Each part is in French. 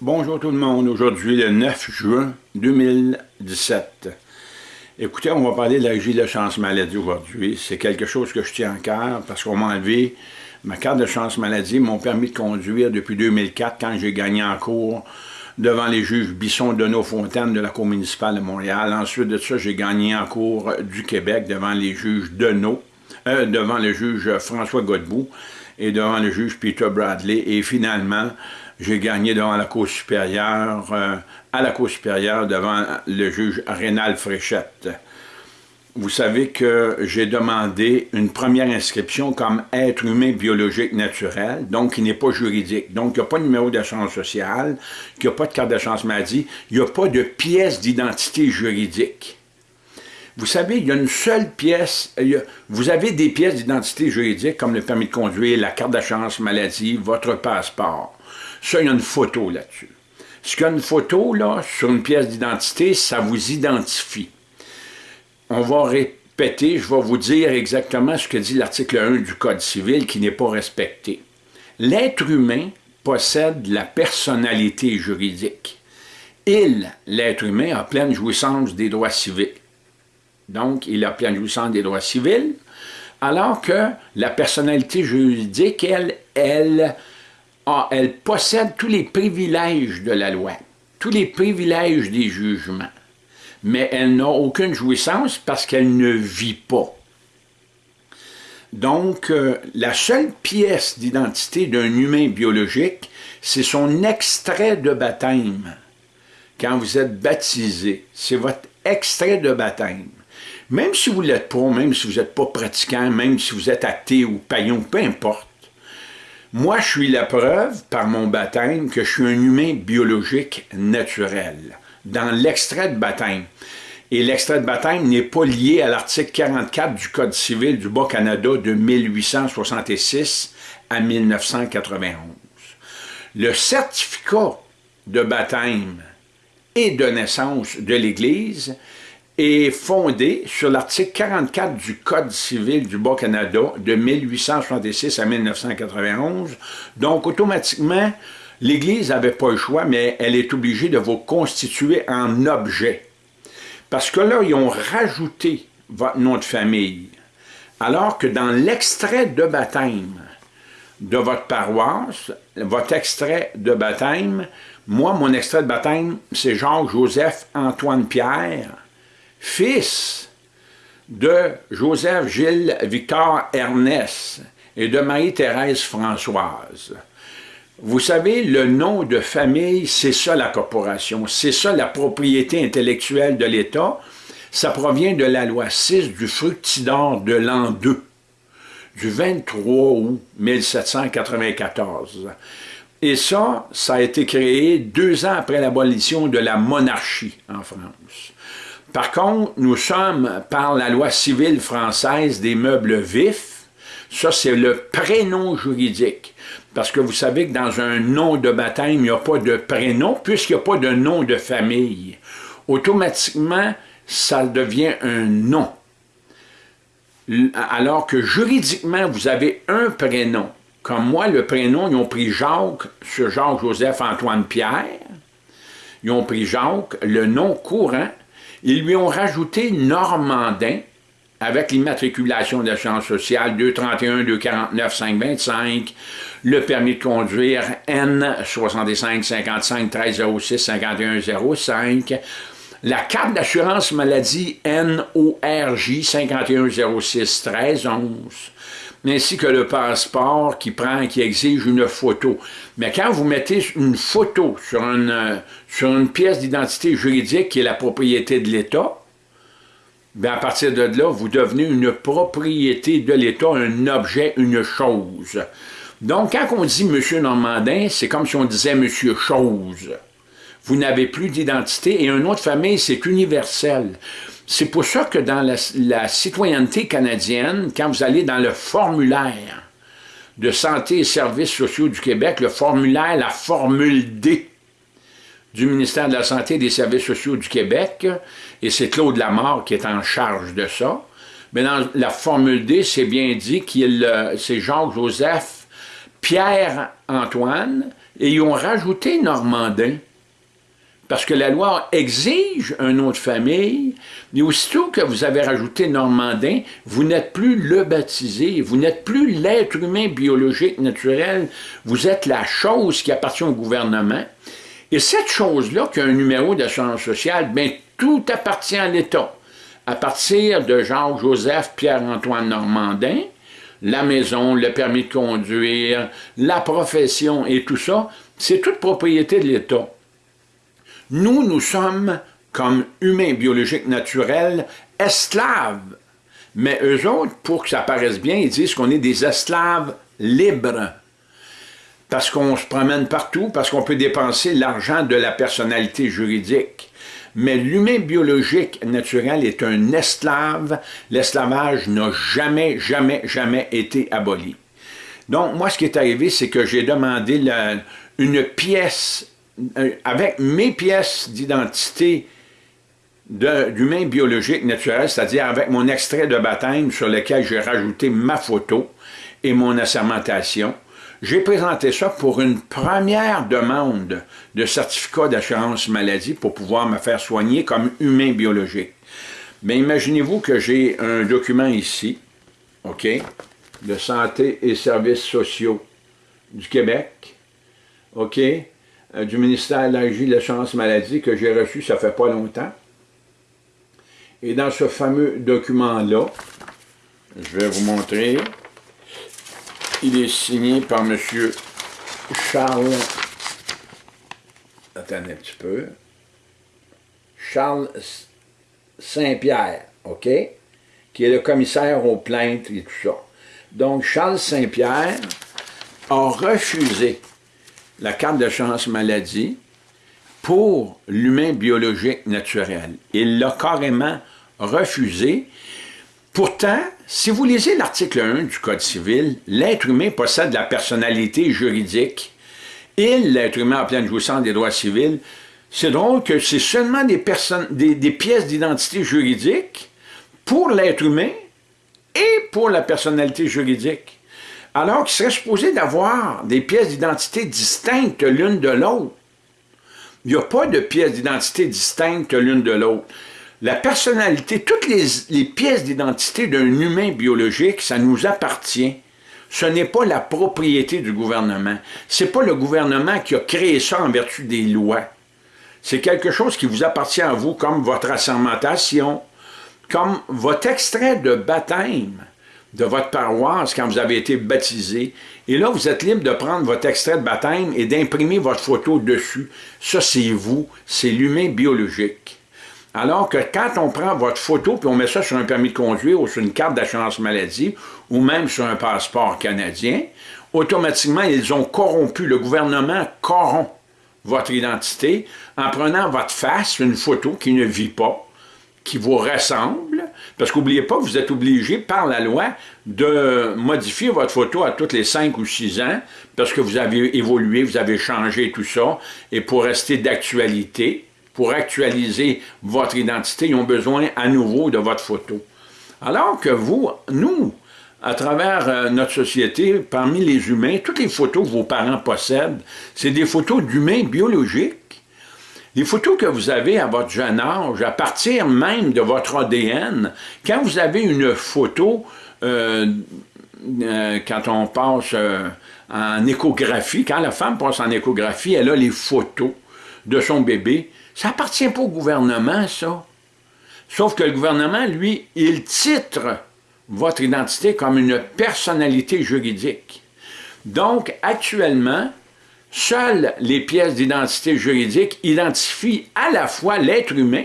Bonjour tout le monde, aujourd'hui le 9 juin 2017. Écoutez, on va parler de la régie de chance maladie aujourd'hui. C'est quelque chose que je tiens en cœur parce qu'on m'a enlevé ma carte de chance maladie, mon permis de conduire depuis 2004 quand j'ai gagné en cours devant les juges Bisson, Deneau, Fontaine de la Cour municipale de Montréal. Ensuite de ça, j'ai gagné en cours du Québec devant les juges Deneau, euh, devant le juge François Godbout et devant le juge Peter Bradley. Et finalement, j'ai gagné devant la Cour supérieure, euh, à la Cour supérieure devant le juge Rénal Fréchette. Vous savez que j'ai demandé une première inscription comme être humain biologique naturel, donc qui n'est pas juridique. Donc, il n'y a pas de numéro d'assurance sociale, il n'y a pas de carte d'assurance maladie, il n'y a pas de pièce d'identité juridique. Vous savez, il y a une seule pièce, vous avez des pièces d'identité juridique comme le permis de conduire, la carte d'assurance maladie, votre passeport. Ça, il y a une photo là-dessus. Ce qu'il y a une photo, là, sur une pièce d'identité, ça vous identifie. On va répéter, je vais vous dire exactement ce que dit l'article 1 du Code civil qui n'est pas respecté. L'être humain possède la personnalité juridique. Il, l'être humain, a pleine jouissance des droits civils. Donc, il a pleine jouissance des droits civils, alors que la personnalité juridique, elle possède tous les privilèges de la loi, tous les privilèges des jugements, mais elle n'a aucune jouissance parce qu'elle ne vit pas. Donc, euh, la seule pièce d'identité d'un humain biologique, c'est son extrait de baptême. Quand vous êtes baptisé, c'est votre extrait de baptême. Même si vous ne l'êtes pas, même si vous n'êtes pas pratiquant, même si vous êtes athée ou païen, peu importe, moi, je suis la preuve, par mon baptême, que je suis un humain biologique naturel, dans l'extrait de baptême. Et l'extrait de baptême n'est pas lié à l'article 44 du Code civil du Bas-Canada de 1866 à 1991. Le certificat de baptême et de naissance de l'Église est fondé sur l'article 44 du Code civil du Bas-Canada de 1866 à 1991. Donc, automatiquement, l'Église n'avait pas le choix, mais elle est obligée de vous constituer en objet. Parce que là, ils ont rajouté votre nom de famille. Alors que dans l'extrait de baptême de votre paroisse, votre extrait de baptême, moi, mon extrait de baptême, c'est Jacques-Joseph-Antoine-Pierre, fils de Joseph Gilles Victor Ernest et de Marie-Thérèse Françoise. Vous savez, le nom de famille, c'est ça la corporation, c'est ça la propriété intellectuelle de l'État. Ça provient de la loi 6 du fructidor de l'an 2, du 23 août 1794. Et ça, ça a été créé deux ans après l'abolition de la monarchie en France. Par contre, nous sommes, par la loi civile française des meubles vifs, ça c'est le prénom juridique. Parce que vous savez que dans un nom de baptême, il n'y a pas de prénom, puisqu'il n'y a pas de nom de famille. Automatiquement, ça devient un nom. Alors que juridiquement, vous avez un prénom. Comme moi, le prénom, ils ont pris Jacques sur Jacques-Joseph-Antoine-Pierre. Ils ont pris Jacques, le nom courant, ils lui ont rajouté Normandin avec l'immatriculation d'assurance sociale 231, 249, 525, le permis de conduire N 65 55 1306 51 05, la carte d'assurance maladie NORJ 51 06 13 11, ainsi que le passeport qui prend, qui exige une photo. Mais quand vous mettez une photo sur une, euh, sur une pièce d'identité juridique qui est la propriété de l'État, bien à partir de là, vous devenez une propriété de l'État, un objet, une chose. Donc, quand on dit « M. Normandin », c'est comme si on disait « M. Chose ». Vous n'avez plus d'identité et un autre famille, c'est universel. C'est pour ça que dans la, citoyenneté canadienne, quand vous allez dans le formulaire de santé et services sociaux du Québec, le formulaire, la formule D du ministère de la Santé et des services sociaux du Québec, et c'est Claude Lamar qui est en charge de ça, mais dans la formule D, c'est bien dit qu'il c'est Jacques-Joseph Pierre-Antoine, et ils ont rajouté Normandin. Parce que la loi exige un nom de famille, mais aussitôt que vous avez rajouté Normandin, vous n'êtes plus le baptisé, vous n'êtes plus l'être humain biologique naturel, vous êtes la chose qui appartient au gouvernement. Et cette chose-là, qui a un numéro d'assurance sociale, bien, tout appartient à l'État. À partir de Jacques-Joseph Pierre-Antoine Normandin, la maison, le permis de conduire, la profession et tout ça, c'est toute propriété de l'État. Nous, nous sommes, comme humains biologiques naturels, esclaves. Mais eux autres, pour que ça paraisse bien, ils disent qu'on est des esclaves libres. Parce qu'on se promène partout, parce qu'on peut dépenser l'argent de la personnalité juridique. Mais l'humain biologique naturel est un esclave. L'esclavage n'a jamais, jamais, jamais été aboli. Donc, moi, ce qui est arrivé, c'est que j'ai demandé une pièce avec mes pièces d'identité d'humain biologique naturel, c'est-à-dire avec mon extrait de baptême sur lequel j'ai rajouté ma photo et mon assermentation, j'ai présenté ça pour une première demande de certificat d'assurance maladie pour pouvoir me faire soigner comme humain biologique. Mais imaginez-vous que j'ai un document ici, OK, de santé et services sociaux du Québec, OK, euh, du ministère de l'Agir de l'Assurance Maladie que j'ai reçu, ça fait pas longtemps. Et dans ce fameux document-là, je vais vous montrer, il est signé par M. Charles, attendez un petit peu, Charles Saint-Pierre, OK, qui est le commissaire aux plaintes et tout ça. Donc, Charles Saint-Pierre a refusé la carte de chance maladie pour l'humain biologique naturel. Il l'a carrément refusé. Pourtant, si vous lisez l'article 1 du Code civil, l'être humain possède la personnalité juridique. Il, l'être humain en pleine jouissance des droits civils, c'est drôle que c'est seulement des, des pièces d'identité juridique pour l'être humain et pour la personnalité juridique alors qu'il serait supposé d'avoir des pièces d'identité distinctes l'une de l'autre. Il n'y a pas de pièces d'identité distinctes l'une de l'autre. La personnalité, toutes les, pièces d'identité d'un humain biologique, ça nous appartient. Ce n'est pas la propriété du gouvernement. Ce n'est pas le gouvernement qui a créé ça en vertu des lois. C'est quelque chose qui vous appartient à vous, comme votre assermentation, comme votre extrait de baptême de votre paroisse quand vous avez été baptisé. Et là, vous êtes libre de prendre votre extrait de baptême et d'imprimer votre photo dessus. Ça, c'est vous, c'est l'humain biologique. Alors que quand on prend votre photo puis on met ça sur un permis de conduire ou sur une carte d'assurance maladie ou même sur un passeport canadien, automatiquement, ils ont corrompu, le gouvernement corrompt votre identité en prenant votre face, une photo qui ne vit pas, qui vous ressemble, parce qu'oubliez pas vous êtes obligé par la loi de modifier votre photo à toutes les 5 ou 6 ans, parce que vous avez évolué, vous avez changé tout ça, et pour rester d'actualité, pour actualiser votre identité, ils ont besoin à nouveau de votre photo. Alors que vous, nous, à travers euh, notre société, parmi les humains, toutes les photos que vos parents possèdent, c'est des photos d'humains biologiques les photos que vous avez à votre jeune âge, à partir même de votre ADN, quand vous avez une photo, euh, euh, quand on passe euh, en échographie, quand la femme passe en échographie, elle a les photos de son bébé, ça appartient pas au gouvernement, ça. Sauf que le gouvernement, lui, il titre votre identité comme une personnalité juridique. Donc, actuellement, Seules les pièces d'identité juridique identifient à la fois l'être humain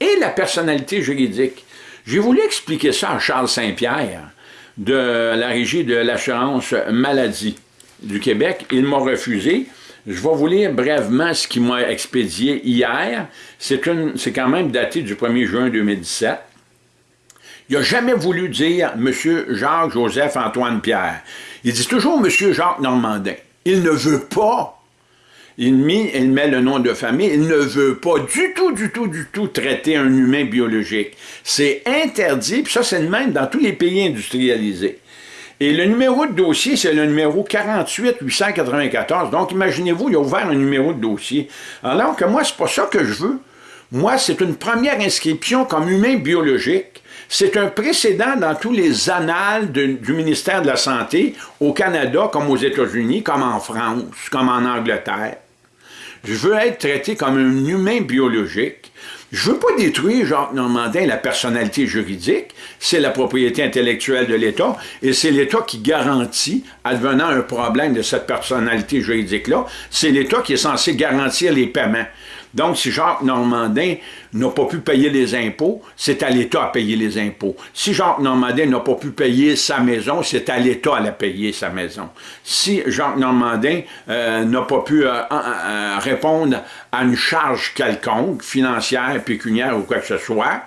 et la personnalité juridique. J'ai voulu expliquer ça à Charles Saint-Pierre de la Régie de l'assurance maladie du Québec. Il m'a refusé. Je vais vous lire brièvement ce qu'il m'a expédié hier. C'est quand même daté du 1er juin 2017. Il n'a jamais voulu dire « Monsieur Jacques-Joseph-Antoine Pierre ». Il dit toujours « Monsieur Jacques Normandin ». Il ne veut pas. Il met, le nom de famille. Il ne veut pas du tout, du tout, du tout traiter un humain biologique. C'est interdit, puis ça, c'est le même dans tous les pays industrialisés. Et le numéro de dossier, c'est le numéro 48 894. Donc, imaginez-vous, il a ouvert un numéro de dossier. Alors que moi, c'est pas ça que je veux. Moi, c'est une première inscription comme humain biologique. C'est un précédent dans tous les annales du ministère de la Santé, au Canada, comme aux États-Unis, comme en France, comme en Angleterre. Je veux être traité comme un humain biologique. Je veux pas détruire, Jacques Normandin, la personnalité juridique. C'est la propriété intellectuelle de l'État et c'est l'État qui garantit, advenant un problème de cette personnalité juridique-là, c'est l'État qui est censé garantir les paiements. Donc, si Jacques Normandin n'a pas pu payer les impôts, c'est à l'État à payer les impôts. Si Jacques Normandin n'a pas pu payer sa maison, c'est à l'État à la payer sa maison. Si Jacques Normandin euh, n'a pas pu euh, euh, répondre à une charge quelconque, financière, pécuniaire ou quoi que ce soit,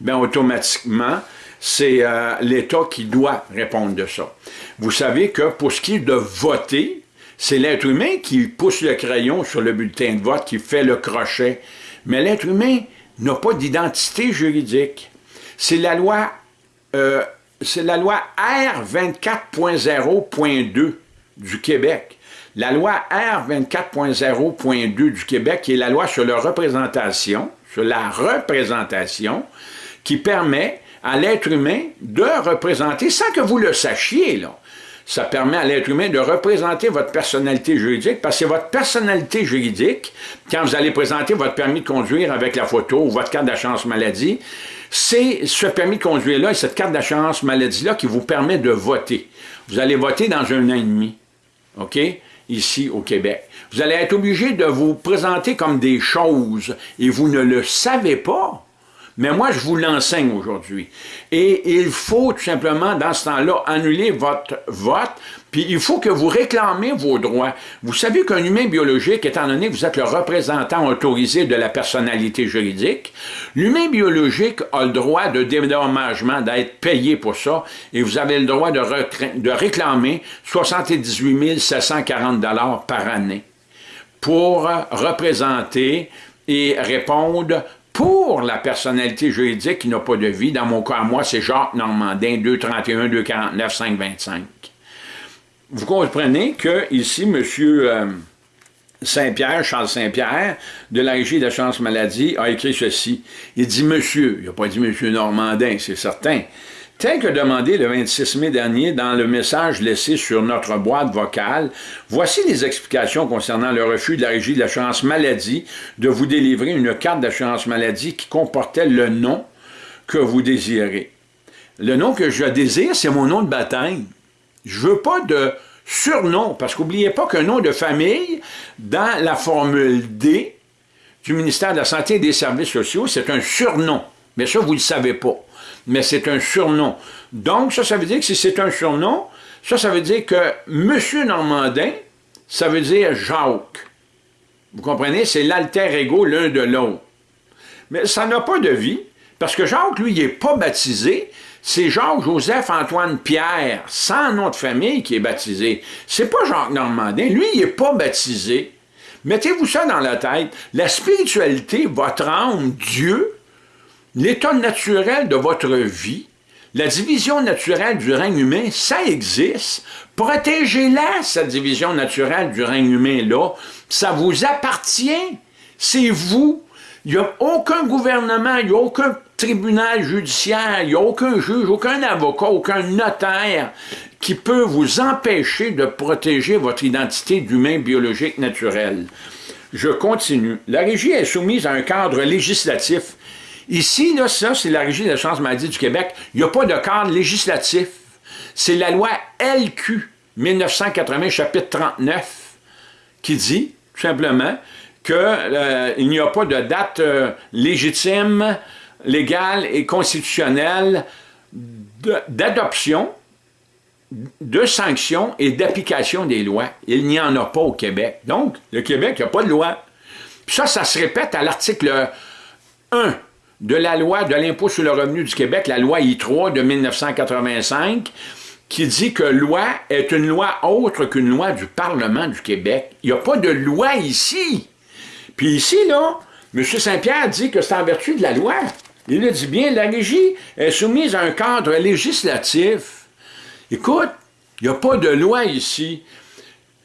bien automatiquement, c'est l'État qui doit répondre de ça. Vous savez que pour ce qui est de voter, c'est l'être humain qui pousse le crayon sur le bulletin de vote, qui fait le crochet. Mais l'être humain n'a pas d'identité juridique. C'est la loi, euh, loi R24.0.2 du Québec. La loi R24.0.2 du Québec, qui est la loi sur la représentation, sur la représentation, qui permet à l'être humain de représenter, sans que vous le sachiez, là, ça permet à l'être humain de représenter votre personnalité juridique, parce que votre personnalité juridique, quand vous allez présenter votre permis de conduire avec la photo ou votre carte d'assurance maladie, c'est ce permis de conduire-là et cette carte d'assurance maladie-là qui vous permet de voter. Vous allez voter dans un an et demi, OK, ici au Québec. Vous allez être obligé de vous présenter comme des choses et vous ne le savez pas. Mais moi, je vous l'enseigne aujourd'hui. Et il faut tout simplement, dans ce temps-là, annuler votre vote, puis il faut que vous réclamez vos droits. Vous savez qu'un humain biologique, étant donné que vous êtes le représentant autorisé de la personnalité juridique, l'humain biologique a le droit de dédommagement, d'être payé pour ça, et vous avez le droit de, réclamer 78 740 par année pour représenter et répondre pour la personnalité juridique qui n'a pas de vie, dans mon cas, moi, c'est Jacques Normandin, 231, 249, 525. Vous comprenez que ici, M. Euh, Saint-Pierre, Charles Saint-Pierre, de la Régie d'assurance maladie, a écrit ceci. Il dit « Monsieur », il n'a pas dit « Monsieur Normandin », c'est certain, Tel que demandé le 26 mai dernier dans le message laissé sur notre boîte vocale, voici les explications concernant le refus de la Régie de l'assurance maladie de vous délivrer une carte d'assurance maladie qui comportait le nom que vous désirez. Le nom que je désire, c'est mon nom de baptême. Je veux pas de surnom, parce qu'oubliez pas qu'un nom de famille, dans la formule D du ministère de la Santé et des Services sociaux, c'est un surnom. Mais ça, vous ne le savez pas mais c'est un surnom. Donc, ça, ça veut dire que si c'est un surnom, ça, ça veut dire que Monsieur Normandin, ça veut dire Jacques. Vous comprenez? C'est l'alter ego l'un de l'autre. Mais ça n'a pas de vie, parce que Jacques, lui, il n'est pas baptisé. C'est Jacques-Joseph-Antoine-Pierre, sans nom de famille, qui est baptisé. C'est pas Jacques Normandin. Lui, il n'est pas baptisé. Mettez-vous ça dans la tête. La spiritualité, votre âme, Dieu, l'état naturel de votre vie, la division naturelle du règne humain, ça existe. Protégez-la, cette division naturelle du règne humain-là. Ça vous appartient. C'est vous. Il n'y a aucun gouvernement, il n'y a aucun tribunal judiciaire, il n'y a aucun juge, aucun avocat, aucun notaire qui peut vous empêcher de protéger votre identité d'humain biologique naturel. Je continue. La régie est soumise à un cadre législatif Ici, là, ça, c'est la Régie de l'assurance maladie du Québec. Il n'y a pas de cadre législatif. C'est la loi LQ 1980, chapitre 39, qui dit, tout simplement, qu'il euh, n'y a pas de date euh, légitime, légale et constitutionnelle d'adoption, de sanctions et d'application des lois. Il n'y en a pas au Québec. Donc, le Québec n'a pas de loi. Puis ça, ça se répète à l'article 1 de la loi de l'impôt sur le revenu du Québec, la loi I3 de 1985, qui dit que loi est une loi autre qu'une loi du Parlement du Québec. Il n'y a pas de loi ici. Puis ici, là, M. Saint-Pierre dit que c'est en vertu de la loi. Il le dit bien, la régie est soumise à un cadre législatif. Écoute, Il n'y a pas de loi ici.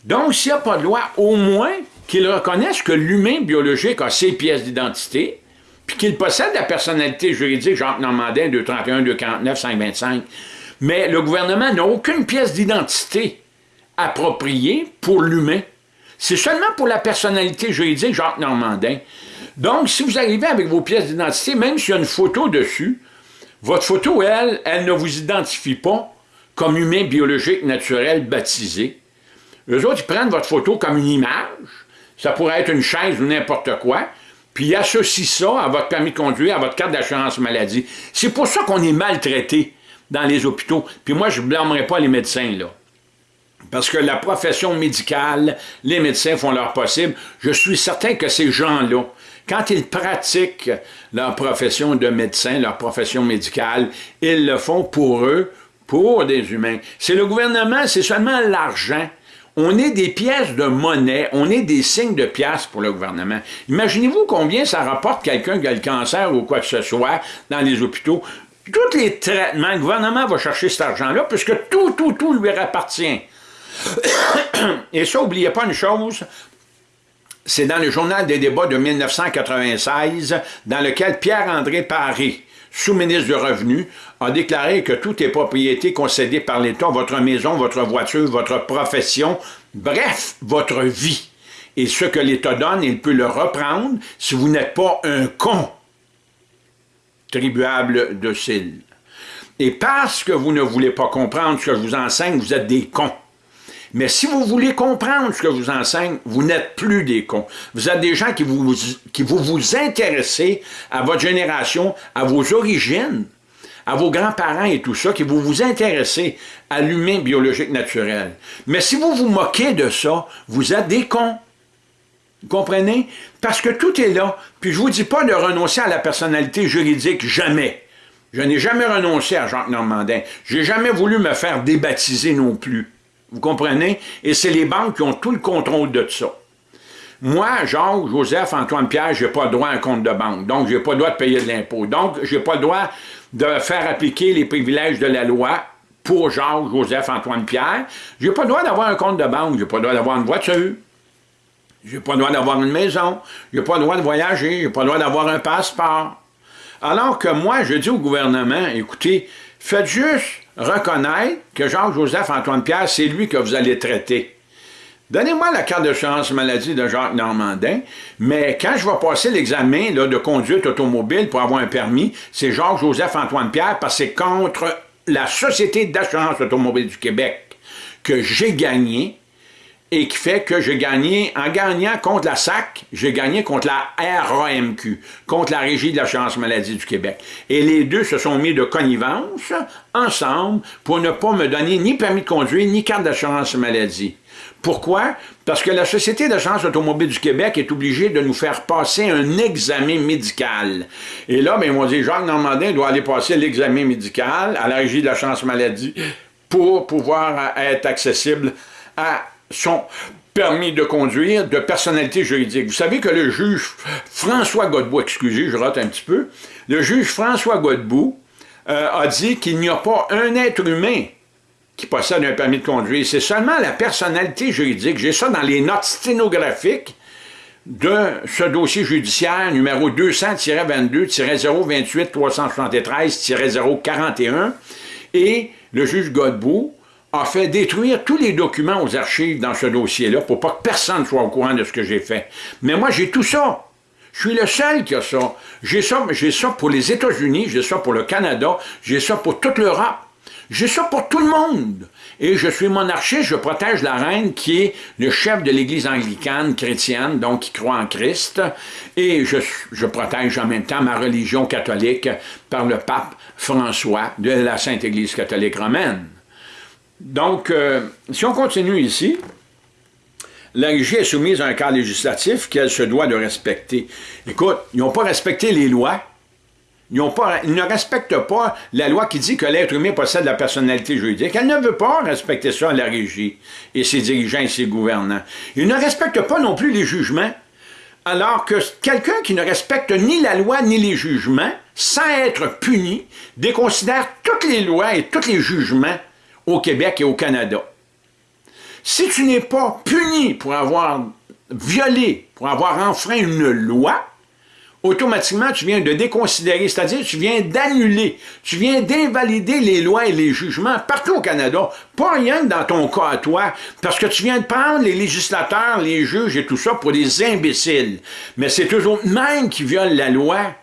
Donc, s'il n'y a pas de loi, au moins qu'ils reconnaissent que l'humain biologique a ses pièces d'identité, puis qu'il possède la personnalité juridique, Jacques Normandin, 231, 249, 525. Mais le gouvernement n'a aucune pièce d'identité appropriée pour l'humain. C'est seulement pour la personnalité juridique Jacques Normandin. Donc, si vous arrivez avec vos pièces d'identité, même s'il y a une photo dessus, votre photo, elle, elle ne vous identifie pas comme humain biologique naturel baptisé. Eux autres, ils prennent votre photo comme une image, ça pourrait être une chaise ou n'importe quoi, puis ils associent ça à votre permis de conduire, à votre carte d'assurance maladie. C'est pour ça qu'on est maltraité dans les hôpitaux. Puis moi, je ne blâmerai pas les médecins, là. Parce que la profession médicale, les médecins font leur possible. Je suis certain que ces gens-là, quand ils pratiquent leur profession de médecin, leur profession médicale, ils le font pour eux, pour des humains. C'est le gouvernement, c'est seulement l'argent. On est des pièces de monnaie, on est des signes de pièces pour le gouvernement. Imaginez-vous combien ça rapporte quelqu'un qui a le cancer ou quoi que ce soit dans les hôpitaux. Tous les traitements, le gouvernement va chercher cet argent-là, puisque tout, tout, tout lui appartient. Et ça, n'oubliez pas une chose, c'est dans le journal des débats de 1996, dans lequel Pierre-André Paris, sous-ministre du Revenu, a déclaré que tout est propriété concédée par l'État, votre maison, votre voiture, votre profession, bref, votre vie. Et ce que l'État donne, il peut le reprendre si vous n'êtes pas un con tribuable de cils. Et parce que vous ne voulez pas comprendre ce que je vous enseigne, vous êtes des cons. Mais si vous voulez comprendre ce que je vous enseigne, vous n'êtes plus des cons. Vous êtes des gens qui vous, vous vous intéressez à votre génération, à vos origines, à vos grands-parents et tout ça, qui vous vous intéressez à l'humain biologique naturel. Mais si vous vous moquez de ça, vous êtes des cons. Vous comprenez? Parce que tout est là. Puis je vous dis pas de renoncer à la personnalité juridique, jamais. Je n'ai jamais renoncé à Jacques Normandin. J'ai jamais voulu me faire débaptiser non plus. Vous comprenez? Et c'est les banques qui ont tout le contrôle de ça. Moi, Jacques, Joseph, Antoine Pierre, je n'ai pas le droit à un compte de banque. Donc, je n'ai pas le droit de payer de l'impôt. Donc, je n'ai pas le droit de faire appliquer les privilèges de la loi pour Jacques, Joseph, Antoine Pierre. Je n'ai pas le droit d'avoir un compte de banque. Je n'ai pas le droit d'avoir une voiture. Je n'ai pas le droit d'avoir une maison. Je n'ai pas le droit de voyager. Je n'ai pas le droit d'avoir un passeport. Alors que moi, je dis au gouvernement, écoutez, faites juste reconnaître que Jacques-Joseph Antoine Pierre, c'est lui que vous allez traiter. Donnez-moi la carte de chance maladie de Jacques Normandin, mais quand je vais passer l'examen de conduite automobile pour avoir un permis, c'est Jacques-Joseph Antoine Pierre parce que c'est contre la Société d'assurance automobile du Québec que j'ai gagné et qui fait que j'ai gagné, en gagnant contre la SAC, j'ai gagné contre la RAMQ, contre la Régie de l'assurance maladie du Québec. Et les deux se sont mis de connivence ensemble pour ne pas me donner ni permis de conduire, ni carte d'assurance maladie. Pourquoi? Parce que la Société d'assurance automobile du Québec est obligée de nous faire passer un examen médical. Et là, ben, ils m'ont dit, Jacques Normandin doit aller passer l'examen médical à la Régie de l'assurance maladie pour pouvoir être accessible à son permis de conduire de personnalité juridique. Vous savez que le juge François Godbout, excusez, je rate un petit peu, le juge François Godbout euh, a dit qu'il n'y a pas un être humain qui possède un permis de conduire. C'est seulement la personnalité juridique. J'ai ça dans les notes sténographiques de ce dossier judiciaire numéro 200-22-028-373-041 et le juge Godbout a fait détruire tous les documents aux archives dans ce dossier-là pour pas que personne soit au courant de ce que j'ai fait. Mais moi, j'ai tout ça. Je suis le seul qui a ça. J'ai ça, pour les États-Unis, j'ai ça pour le Canada, j'ai ça pour toute l'Europe. J'ai ça pour tout le monde. Et je suis monarchiste, je protège la reine qui est le chef de l'Église anglicane chrétienne, donc qui croit en Christ. Et je, je, protège en même temps ma religion catholique par le pape François de la Sainte Église catholique romaine. Donc, euh, si on continue ici, la régie est soumise à un cadre législatif qu'elle se doit de respecter. Écoute, ils n'ont pas respecté les lois. Ils, pas, ils, ne respectent pas la loi qui dit que l'être humain possède la personnalité juridique. Elle ne veut pas respecter ça, la régie, et ses dirigeants et ses gouvernants. Ils ne respectent pas non plus les jugements. Alors que quelqu'un qui ne respecte ni la loi ni les jugements, sans être puni, déconsidère toutes les lois et tous les jugements au Québec et au Canada. Si tu n'es pas puni pour avoir violé, pour avoir enfreint une loi, automatiquement, tu viens de déconsidérer, c'est-à-dire tu viens d'annuler, tu viens d'invalider les lois et les jugements partout au Canada, pas rien dans ton cas à toi, parce que tu viens de prendre les législateurs, les juges et tout ça pour des imbéciles. Mais c'est eux autres mêmes qui violent la loi.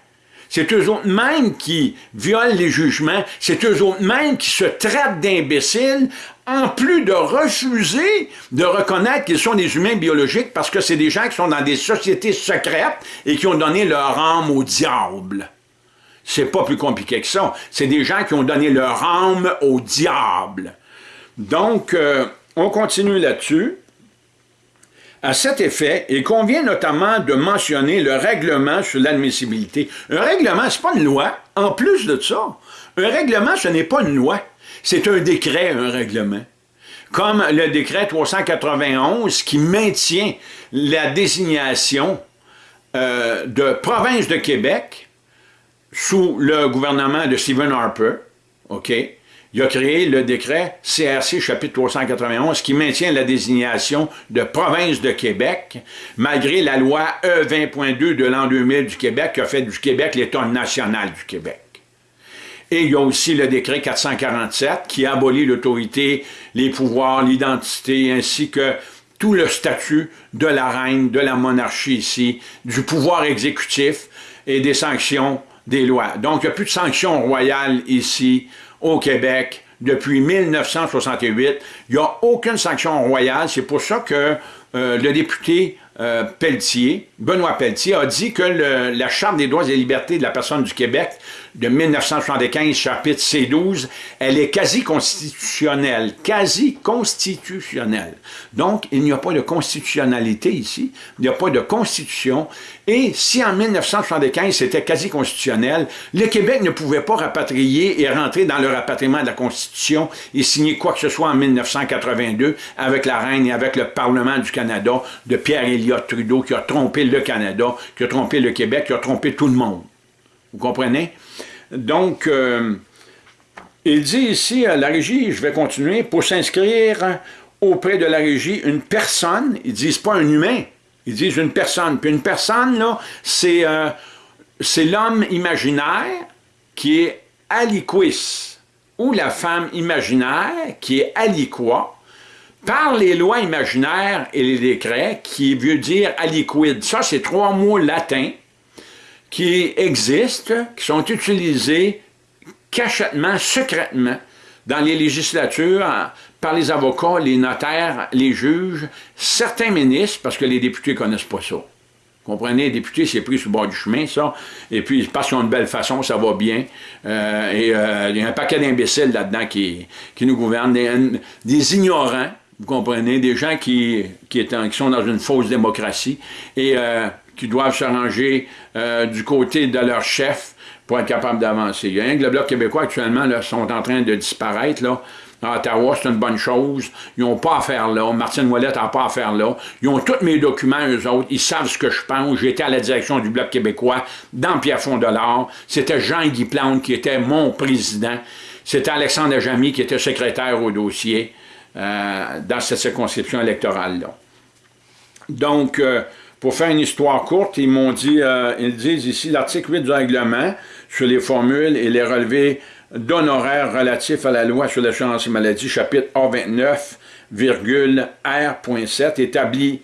C'est eux autres mêmes qui violent les jugements, c'est eux autres mêmes qui se traitent d'imbéciles, en plus de refuser de reconnaître qu'ils sont des humains biologiques parce que c'est des gens qui sont dans des sociétés secrètes et qui ont donné leur âme au diable. C'est pas plus compliqué que ça. C'est des gens qui ont donné leur âme au diable. Donc, euh, on continue là-dessus. À cet effet, il convient notamment de mentionner le règlement sur l'admissibilité. Un règlement, ce n'est pas une loi. En plus de ça, un règlement, ce n'est pas une loi. C'est un décret, un règlement. Comme le décret 391 qui maintient la désignation euh, de province de Québec sous le gouvernement de Stephen Harper, OK? Il a créé le décret CRC chapitre 391 qui maintient la désignation de province de Québec, malgré la loi E20.2 de l'an 2000 du Québec qui a fait du Québec l'État national du Québec. Et il y a aussi le décret 447 qui abolit l'autorité, les pouvoirs, l'identité, ainsi que tout le statut de la reine, de la monarchie ici, du pouvoir exécutif et des sanctions des lois. Donc, il n'y a plus de sanctions royales ici au Québec depuis 1968. Il n'y a aucune sanction royale. C'est pour ça que euh, le député euh, Pelletier, Benoît Pelletier, a dit que la Charte des droits et libertés de la personne du Québec de 1975, chapitre C12, elle est quasi constitutionnelle, quasi constitutionnelle. Donc, il n'y a pas de constitutionnalité ici, il n'y a pas de constitution, et si en 1975 c'était quasi constitutionnel, le Québec ne pouvait pas rapatrier et rentrer dans le rapatriement de la Constitution et signer quoi que ce soit en 1982 avec la reine et avec le Parlement du Canada de Pierre Elliott Trudeau qui a trompé le Canada, qui a trompé le Québec, qui a trompé tout le monde. Vous comprenez? Donc, euh, il dit ici à la régie, je vais continuer, pour s'inscrire auprès de la régie, une personne, ils disent pas un humain, ils disent une personne. Puis une personne, là, c'est euh, l'homme imaginaire qui est aliquis, ou la femme imaginaire qui est aliqua, par les lois imaginaires et les décrets, qui veut dire aliquid. Ça, c'est trois mots latins qui existent, qui sont utilisés cachetement, secrètement, dans les législatures, par les avocats, les notaires, les juges, certains ministres, parce que les députés ne connaissent pas ça. Comprenez, les députés, c'est pris sur le bord du chemin, ça. Et puis, parce qu'ils ont une belle façon, ça va bien. Euh, et euh, il y a un paquet d'imbéciles là-dedans qui, nous gouvernent, des, ignorants, vous comprenez, des gens qui sont dans une fausse démocratie. Et euh, qui doivent se ranger euh, du côté de leur chef pour être capable d'avancer. Il y a un que le Bloc québécois actuellement là, sont en train de disparaître. Là. À Ottawa, c'est une bonne chose. Ils n'ont pas à faire là. Martine Ouellette n'a pas à faire là. Ils ont tous mes documents, eux autres. Ils savent ce que je pense. J'étais à la direction du Bloc québécois dans Pierrefonds de l'Or. C'était Jean-Guy Plante qui était mon président. C'était Alexandre Jamy qui était secrétaire au dossier euh, dans cette circonscription électorale-là. Donc, euh, pour faire une histoire courte, ils m'ont dit, euh, ils disent ici, l'article 8 du règlement sur les formules et les relevés d'honoraires relatifs à la loi sur l'assurance maladie, chapitre A29,R.7, établit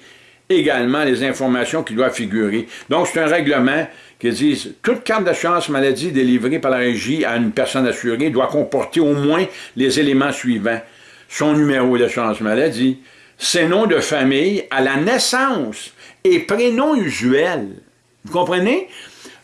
également les informations qui doivent figurer. Donc, c'est un règlement qui dit toute carte d'assurance maladie délivrée par la régie à une personne assurée doit comporter au moins les éléments suivants. Son numéro d'assurance maladie, ses noms de famille à la naissance, et prénom usuel. Vous comprenez?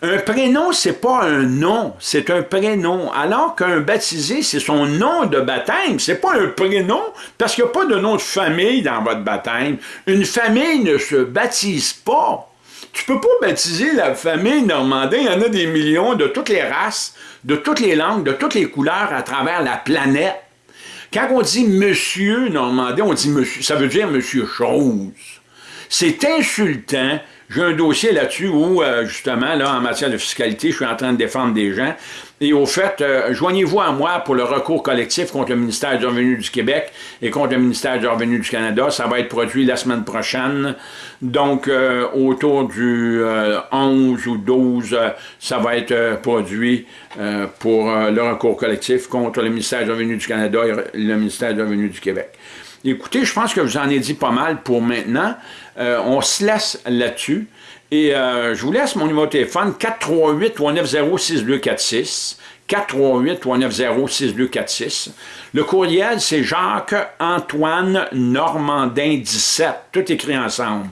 Un prénom, c'est pas un nom, c'est un prénom. Alors qu'un baptisé, c'est son nom de baptême. C'est pas un prénom, parce qu'il n'y a pas de nom de famille dans votre baptême. Une famille ne se baptise pas. Tu peux pas baptiser la famille normandin. Il y en a des millions de toutes les races, de toutes les langues, de toutes les couleurs à travers la planète. Quand on dit monsieur normandin, on dit monsieur, ça veut dire monsieur chose. C'est insultant j'ai un dossier là-dessus où, euh, justement, là, en matière de fiscalité, je suis en train de défendre des gens. Et au fait, euh, joignez-vous à moi pour le recours collectif contre le ministère du Revenu du Québec et contre le ministère du Revenu du Canada. Ça va être produit la semaine prochaine. Donc, euh, autour du 11 ou 12, ça va être produit pour le recours collectif contre le ministère du Revenu du Canada et le ministère du Revenu du Québec. Écoutez, je pense que vous en ai dit pas mal pour maintenant. Euh, on se laisse là-dessus. Et euh, je vous laisse mon numéro de téléphone, 438-390-6246. 438-390-6246. Le courriel, c'est Jacques-Antoine Normandin-17, tout écrit ensemble.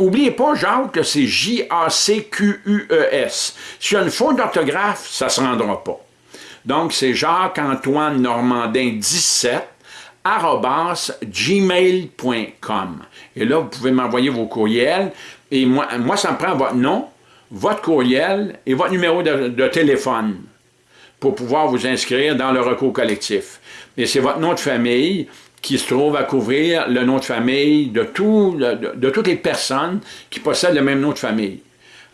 N'oubliez pas, Jacques, que c'est J-A-C-Q-U-E-S. S'il y a une faute d'orthographe, ça ne se rendra pas. Donc, c'est Jacques-Antoine Normandin-17 gmail.com. Et là, vous pouvez m'envoyer vos courriels. Et moi, moi, ça me prend votre nom, votre courriel et votre numéro de, téléphone pour pouvoir vous inscrire dans le recours collectif. Et c'est votre nom de famille qui se trouve à couvrir le nom de famille de, de, toutes les personnes qui possèdent le même nom de famille.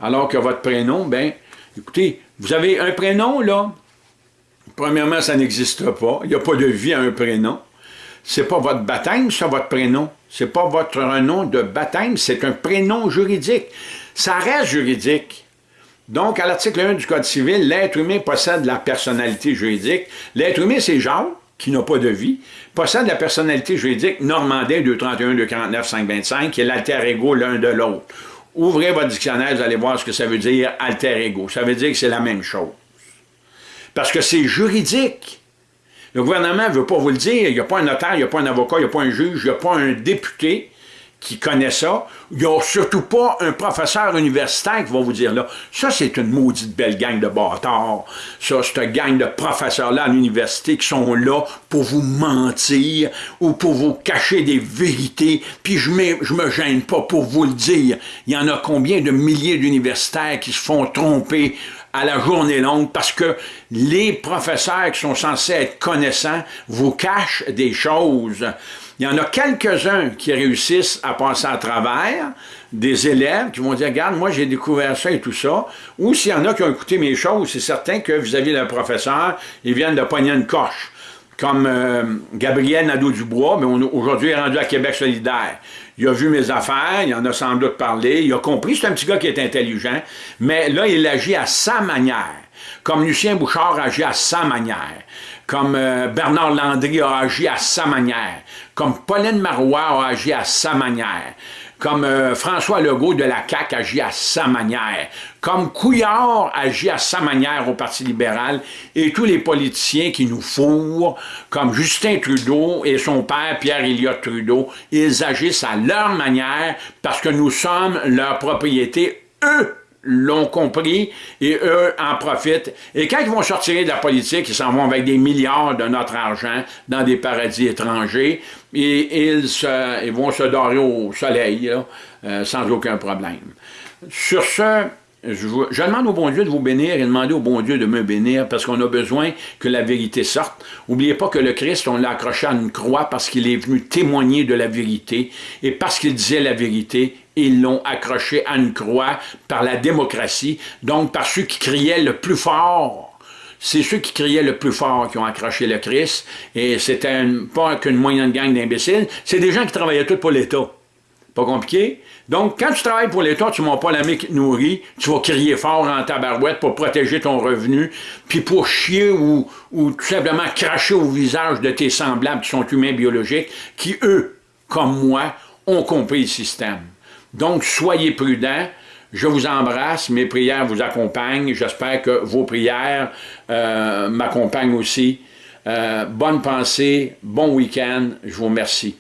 Alors que votre prénom, ben, écoutez, vous avez un prénom, là, premièrement, ça n'existe pas. Il n'y a pas de vie à un prénom c'est pas votre baptême, c'est votre prénom. C'est pas votre nom de baptême, c'est un prénom juridique. Ça reste juridique. Donc, à l'article 1 du Code civil, l'être humain possède la personnalité juridique. L'être humain, c'est Jacques, qui n'a pas de vie, possède la personnalité juridique Normandin 231, 249, 525, qui est l'alter ego l'un de l'autre. Ouvrez votre dictionnaire, vous allez voir ce que ça veut dire alter ego. Ça veut dire que c'est la même chose. Parce que c'est juridique. Le gouvernement ne veut pas vous le dire. Il n'y a pas un notaire, il n'y a pas un avocat, il n'y a pas un juge, il n'y a pas un député qui connaît ça. Il n'y a surtout pas un professeur universitaire qui va vous dire là, ça c'est une maudite belle gang de bâtards. Ça, c'est une gang de professeurs-là à l'université qui sont là pour vous mentir ou pour vous cacher des vérités, puis je ne me gêne pas pour vous le dire. Il y en a combien de milliers d'universitaires qui se font tromper à la journée longue parce que les professeurs qui sont censés être connaissants vous cachent des choses. Il y en a quelques-uns qui réussissent à passer à travers, des élèves qui vont dire, regarde, moi j'ai découvert ça et tout ça, ou s'il y en a qui ont écouté mes choses, c'est certain que vis-à-vis d'un professeur, ils viennent de pogner une coche comme euh, Gabriel Nadeau-Dubois, mais aujourd'hui est rendu à Québec solidaire. Il a vu mes affaires, il en a sans doute parlé, il a compris, c'est un petit gars qui est intelligent, mais là, il agit à sa manière, comme Lucien Bouchard agit à sa manière, comme euh, Bernard Landry a agi à sa manière, comme Pauline Marois a agi à sa manière, comme euh, François Legault de la CAQ agit à sa manière, comme Couillard agit à sa manière au Parti libéral, et tous les politiciens qui nous fourrent, comme Justin Trudeau et son père Pierre Elliott Trudeau, ils agissent à leur manière parce que nous sommes leur propriété, eux l'ont compris et eux en profitent. Et quand ils vont sortir de la politique, ils s'en vont avec des milliards de notre argent dans des paradis étrangers et ils vont se dorer au soleil euh, sans aucun problème. Sur ce, je, demande au bon Dieu de vous bénir et demander au bon Dieu de me bénir parce qu'on a besoin que la vérité sorte. N'oubliez pas que le Christ, on l'a accroché à une croix parce qu'il est venu témoigner de la vérité et parce qu'il disait la vérité, ils l'ont accroché à une croix par la démocratie, donc par ceux qui criaient le plus fort. C'est ceux qui criaient le plus fort qui ont accroché le Christ, et c'était pas qu'une moyenne gang d'imbéciles, c'est des gens qui travaillaient tous pour l'État. Pas compliqué? Donc, quand tu travailles pour l'État, tu m'as pas te nourrit, tu vas crier fort en tabarouette pour protéger ton revenu, puis pour chier ou, ou tout simplement cracher au visage de tes semblables qui sont humains biologiques, qui, eux, comme moi, ont compris le système. Donc, soyez prudents. Je vous embrasse, mes prières vous accompagnent. J'espère que vos prières euh, m'accompagnent aussi. Euh, bonne pensée, bon week-end. Je vous remercie.